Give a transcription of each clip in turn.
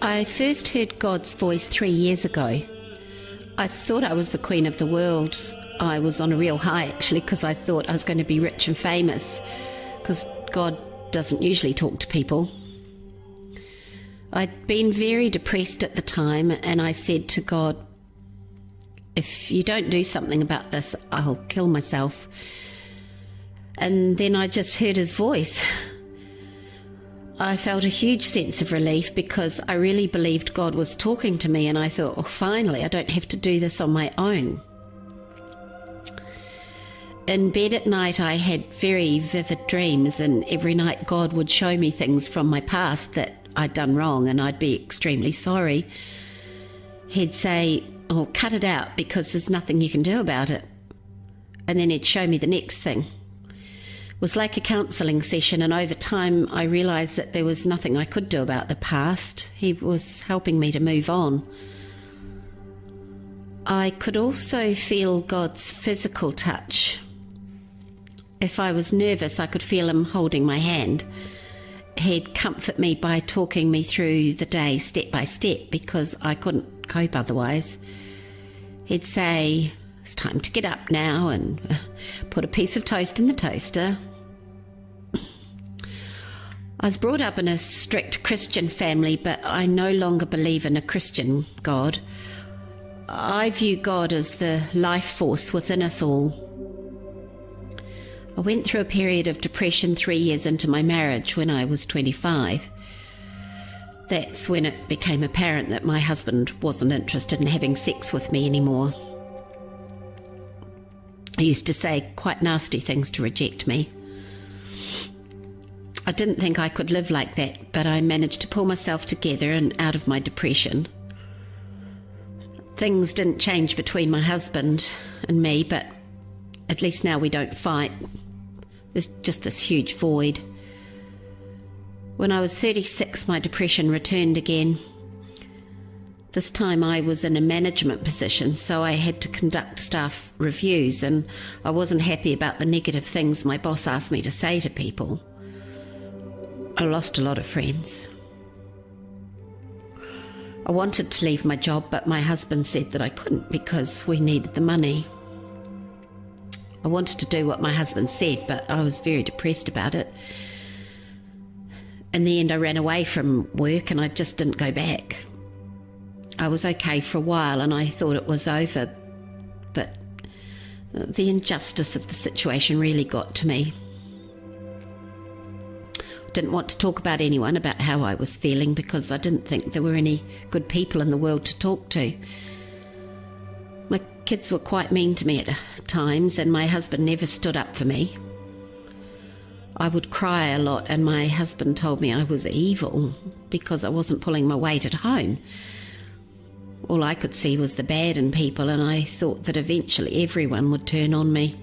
I first heard God's voice three years ago. I thought I was the queen of the world. I was on a real high actually because I thought I was going to be rich and famous because God doesn't usually talk to people. I'd been very depressed at the time and I said to God, if you don't do something about this, I'll kill myself. And then I just heard his voice. I felt a huge sense of relief because I really believed God was talking to me, and I thought, well, finally, I don't have to do this on my own. In bed at night, I had very vivid dreams, and every night, God would show me things from my past that I'd done wrong, and I'd be extremely sorry. He'd say, Oh, cut it out because there's nothing you can do about it. And then he'd show me the next thing. Was like a counselling session, and over time, I realised that there was nothing I could do about the past. He was helping me to move on. I could also feel God's physical touch. If I was nervous, I could feel Him holding my hand. He'd comfort me by talking me through the day step by step because I couldn't cope otherwise. He'd say, It's time to get up now and put a piece of toast in the toaster. I was brought up in a strict Christian family, but I no longer believe in a Christian God. I view God as the life force within us all. I went through a period of depression three years into my marriage when I was 25. That's when it became apparent that my husband wasn't interested in having sex with me anymore. He used to say quite nasty things to reject me. I didn't think I could live like that, but I managed to pull myself together and out of my depression. Things didn't change between my husband and me, but at least now we don't fight. There's just this huge void. When I was 36, my depression returned again. This time I was in a management position, so I had to conduct staff reviews, and I wasn't happy about the negative things my boss asked me to say to people. I lost a lot of friends. I wanted to leave my job, but my husband said that I couldn't because we needed the money. I wanted to do what my husband said, but I was very depressed about it. In the end, I ran away from work and I just didn't go back. I was okay for a while and I thought it was over, but the injustice of the situation really got to me. Didn't want to talk about anyone about how I was feeling because I didn't think there were any good people in the world to talk to. My kids were quite mean to me at times, and my husband never stood up for me. I would cry a lot, and my husband told me I was evil because I wasn't pulling my weight at home. All I could see was the bad in people, and I thought that eventually everyone would turn on me.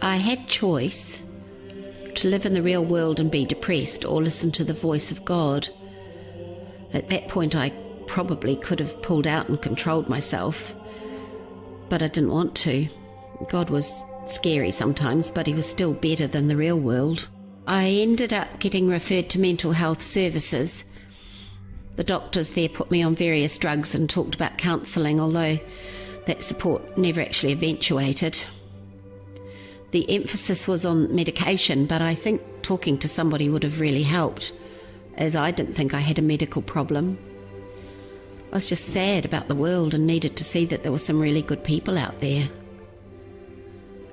I had choice to live in the real world and be depressed or listen to the voice of God. At that point, I probably could have pulled out and controlled myself, but I didn't want to. God was scary sometimes, but he was still better than the real world. I ended up getting referred to mental health services. The doctors there put me on various drugs and talked about counselling, although that support never actually eventuated. The emphasis was on medication, but I think talking to somebody would have really helped, as I didn't think I had a medical problem. I was just sad about the world and needed to see that there were some really good people out there.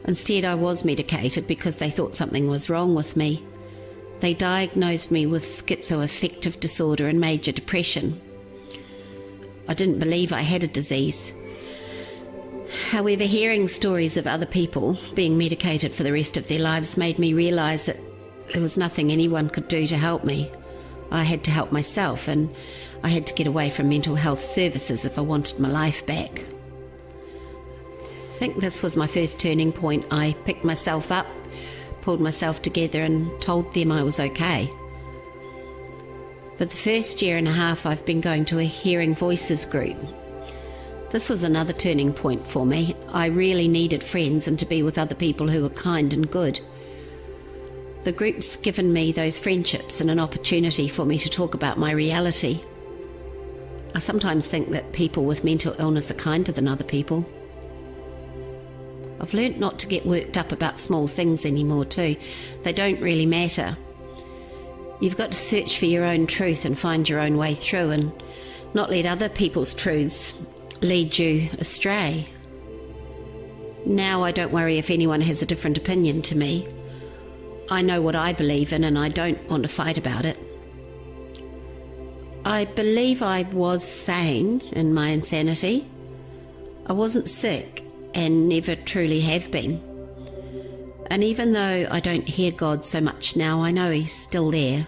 Instead, I was medicated because they thought something was wrong with me. They diagnosed me with schizoaffective disorder and major depression. I didn't believe I had a disease. However, hearing stories of other people being medicated for the rest of their lives made me realise that there was nothing anyone could do to help me. I had to help myself, and I had to get away from mental health services if I wanted my life back. I think this was my first turning point. I picked myself up, pulled myself together, and told them I was okay. For the first year and a half, I've been going to a hearing voices group. This was another turning point for me. I really needed friends and to be with other people who were kind and good. The group's given me those friendships and an opportunity for me to talk about my reality. I sometimes think that people with mental illness are kinder than other people. I've learnt not to get worked up about small things anymore, too. They don't really matter. You've got to search for your own truth and find your own way through and not let other people's truths lead you astray. Now I don't worry if anyone has a different opinion to me. I know what I believe in and I don't want to fight about it. I believe I was sane in my insanity. I wasn't sick and never truly have been. And even though I don't hear God so much now, I know He's still there.